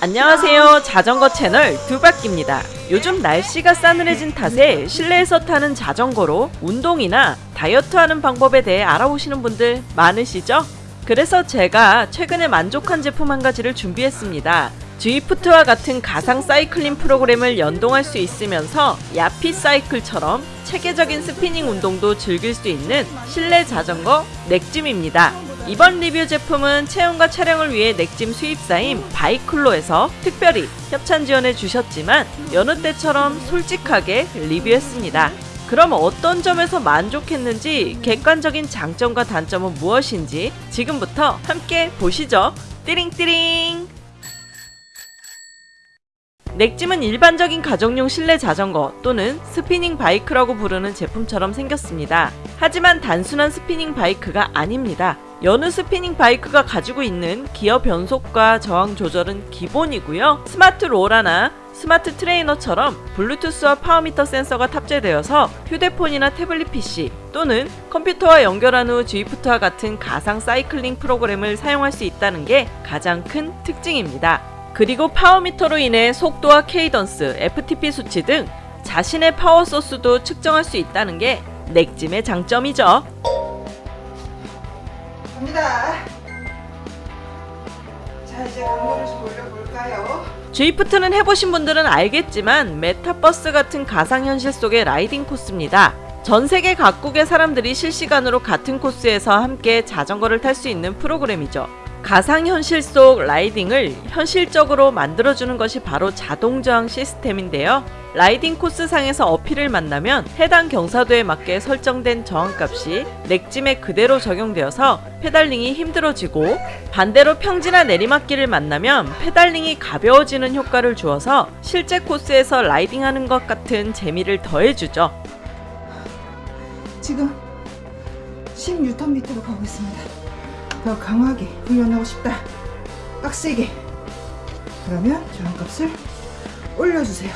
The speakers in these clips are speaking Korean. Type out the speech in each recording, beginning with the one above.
안녕하세요 자전거 채널 두바퀴입니다 요즘 날씨가 싸늘해진 탓에 실내에서 타는 자전거로 운동이나 다이어트하는 방법에 대해 알아보시는 분들 많으시죠? 그래서 제가 최근에 만족한 제품 한 가지를 준비했습니다 Zwift와 같은 가상 사이클링 프로그램을 연동할 수 있으면서 야핏 사이클처럼 체계적인 스피닝 운동도 즐길 수 있는 실내 자전거 넥짐입니다. 이번 리뷰 제품은 체험과 촬영을 위해 넥짐 수입사인 바이클로에서 특별히 협찬 지원해 주셨지만 여느 때처럼 솔직하게 리뷰했습니다. 그럼 어떤 점에서 만족했는지 객관적인 장점과 단점은 무엇인지 지금부터 함께 보시죠. 띠링띠링! 넥짐은 일반적인 가정용 실내 자전거 또는 스피닝 바이크라고 부르는 제품처럼 생겼습니다. 하지만 단순한 스피닝 바이크가 아닙니다. 여느 스피닝 바이크가 가지고 있는 기어 변속과 저항 조절은 기본이고요. 스마트 로라나 스마트 트레이너처럼 블루투스와 power meter 센서가 탑재되어서 휴대폰이나 태블릿 PC 또는 컴퓨터와 연결한 후 Zwift와 같은 가상 사이클링 프로그램을 사용할 수 있다는 게 가장 큰 특징입니다. 그리고 power meter로 인해 속도와 cadence, FTP 수치 등 자신의 파워 소스도 측정할 수 있다는 게 넥짐의 장점이죠. 갑니다. 자 이제 강도를 좀 올려볼까요? Zwift는 해보신 분들은 알겠지만 메타버스 같은 가상현실 속의 라이딩 코스입니다. 전 세계 각국의 사람들이 실시간으로 같은 코스에서 함께 자전거를 탈 수 있는 프로그램이죠. 가상현실 속 라이딩을 현실적으로 만들어주는 것이 바로 자동저항 시스템인데요. 라이딩 코스상에서 uphill을 만나면 해당 경사도에 맞게 설정된 저항값이 넥짐에 그대로 적용되어서 페달링이 힘들어지고 반대로 평지나 내리막길을 만나면 페달링이 가벼워지는 효과를 주어서 실제 코스에서 라이딩하는 것 같은 재미를 더해주죠. 지금 16m로 가고 있습니다. 더 강하게 훈련하고 싶다. 빡세게. 그러면 저항값을 올려주세요.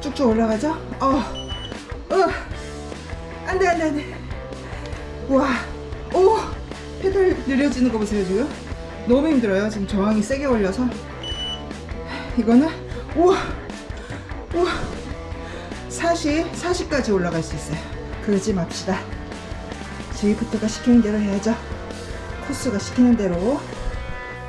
쭉쭉 올라가죠? 어, 어, 안돼 안돼 안돼. 와, 오, 페달 느려지는 거 보세요 지금. 너무 힘들어요. 지금 저항이 세게 걸려서. 이거는 우와, 우와, 40, 40까지 올라갈 수 있어요. 그러지 맙시다. Zwift가 시키는 대로 해야죠. 코스가 시키는 대로.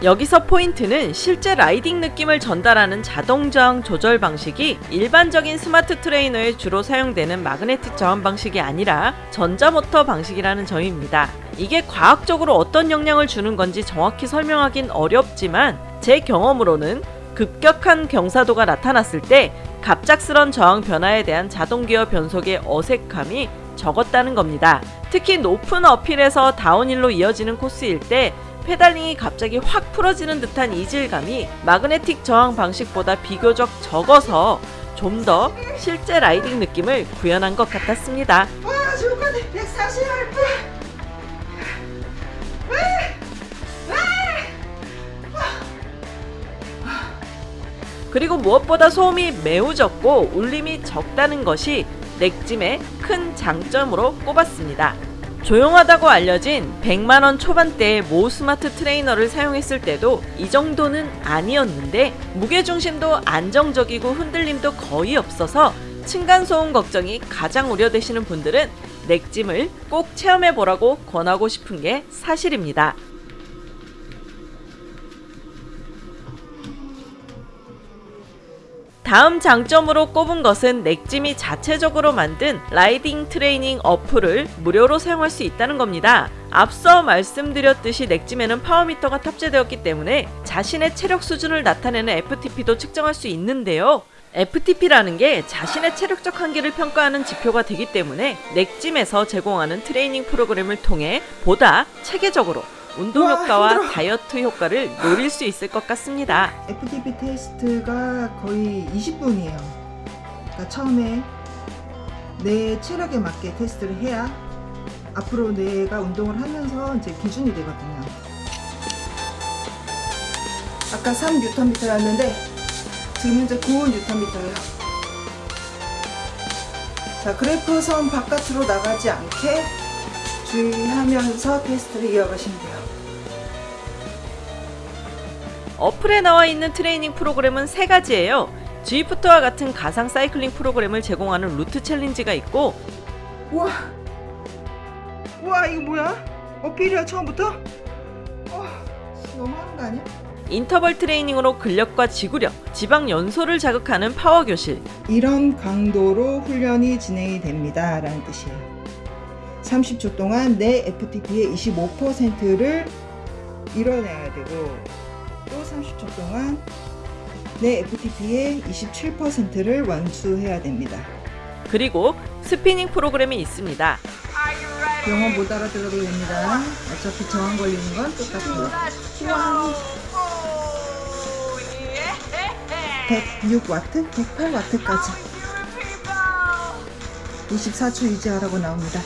여기서 포인트는 실제 라이딩 느낌을 전달하는 자동저항 조절 방식이 일반적인 스마트 트레이너에 주로 사용되는 마그네틱 저항 방식이 아니라 전자모터 방식이라는 점입니다. 이게 과학적으로 어떤 영향을 주는 건지 정확히 설명하긴 어렵지만 제 경험으로는 급격한 경사도가 나타났을 때 갑작스런 저항 변화에 대한 자동기어 변속의 어색함이 적었다는 겁니다. 특히 높은 uphill에서 downhill로 이어지는 코스일 때 페달링이 갑자기 확 풀어지는 듯한 이질감이 마그네틱 저항 방식보다 비교적 적어서 좀 더 실제 라이딩 느낌을 구현한 것 같았습니다. 와 좋을 것 같아 140 RP 그리고 무엇보다 소음이 매우 적고 울림이 적다는 것이 넥짐의 큰 장점으로 꼽았습니다. 조용하다고 알려진 100만원 초반대의 모 스마트 트레이너를 사용했을 때도 이 정도는 아니었는데 무게중심도 안정적이고 흔들림도 거의 없어서 층간소음 걱정이 가장 우려되시는 분들은 넥짐을 꼭 체험해보라고 권하고 싶은 게 사실입니다. 다음 장점으로 꼽은 것은 넥짐이 자체적으로 만든 라이딩 트레이닝 어플을 무료로 사용할 수 있다는 겁니다. 앞서 말씀드렸듯이 넥짐에는 power meter가 탑재되었기 때문에 자신의 체력 수준을 나타내는 FTP도 측정할 수 있는데요. FTP라는 게 자신의 체력적 한계를 평가하는 지표가 되기 때문에 넥짐에서 제공하는 트레이닝 프로그램을 통해 보다 체계적으로 운동 와, 효과와 힘들어. 다이어트 효과를 노릴 수 있을 것 같습니다. FTP 테스트가 거의 20분이에요 그러니까 처음에 내 체력에 맞게 테스트를 해야 앞으로 내가 운동을 하면서 이제 기준이 되거든요 아까 3Nm였는데 지금 현재 9Nm예요 자 그래프 선 바깥으로 나가지 않게 주의하면서 테스트를 이어가시면 돼요 어플에 나와 있는 트레이닝 프로그램은 세 가지예요. Zwift와 같은 가상 사이클링 프로그램을 제공하는 route challenge가 있고 우와. 우와, 이거 뭐야? uphill이야, 처음부터? 어, 너무하는 거 아니야? 인터벌 트레이닝으로 근력과 지구력, 지방 연소를 자극하는 파워 교실, 이런 강도로 훈련이 진행이 됩니다. 라는 뜻이에요. 30초 동안 내 FTP의 25%를 이뤄내야 되고 또 30초 동안 내 FTP의 27%를 완수해야 됩니다. 그리고 스피닝 프로그램이 있습니다. 영어 못 알아들어도 됩니다. 어차피 저항 걸리는 건 똑같아요. 우와. 106와트, 108와트까지 24초 유지하라고 나옵니다.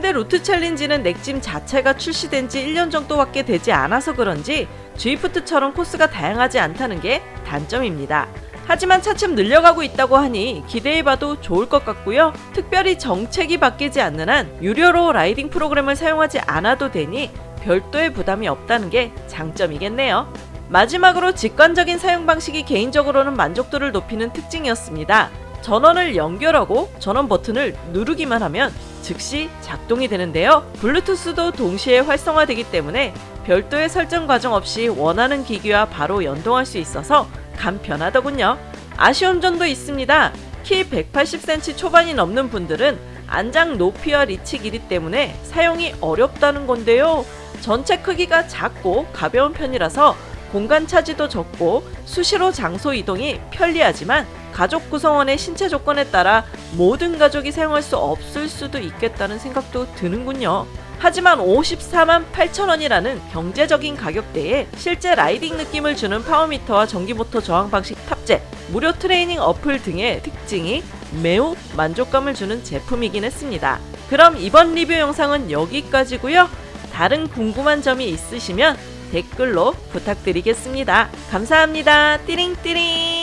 근데 route challenge는 넥짐 자체가 출시된 지 1년 정도밖에 되지 않아서 그런지 Zwift처럼 코스가 다양하지 않다는 게 단점입니다. 하지만 차츰 늘려가고 있다고 하니 기대해봐도 좋을 것 같고요. 특별히 정책이 바뀌지 않는 한 유료로 라이딩 프로그램을 사용하지 않아도 되니 별도의 부담이 없다는 게 장점이겠네요. 마지막으로 직관적인 사용 방식이 개인적으로는 만족도를 높이는 특징이었습니다. 전원을 연결하고 전원 버튼을 누르기만 하면 즉시 작동이 되는데요. 블루투스도 동시에 활성화되기 때문에 별도의 설정 과정 없이 원하는 기기와 바로 연동할 수 있어서 간편하더군요. 아쉬운 점도 있습니다. 키 180cm 초반이 넘는 분들은 안장 높이와 리치 길이 때문에 사용이 어렵다는 건데요. 전체 크기가 작고 가벼운 편이라서 공간 차지도 적고 수시로 장소 이동이 편리하지만 가족 구성원의 신체 조건에 따라 모든 가족이 사용할 수 없을 수도 있겠다는 생각도 드는군요. 하지만 54만 8천 원이라는 경제적인 가격대에 실제 riding 느낌을 주는 power meter와 전기모터 저항 방식 탑재, 무료 트레이닝 어플 등의 특징이 매우 만족감을 주는 제품이긴 했습니다. 그럼 이번 리뷰 영상은 여기까지고요. 다른 궁금한 점이 있으시면 댓글로 부탁드리겠습니다. 감사합니다. 띠링띠링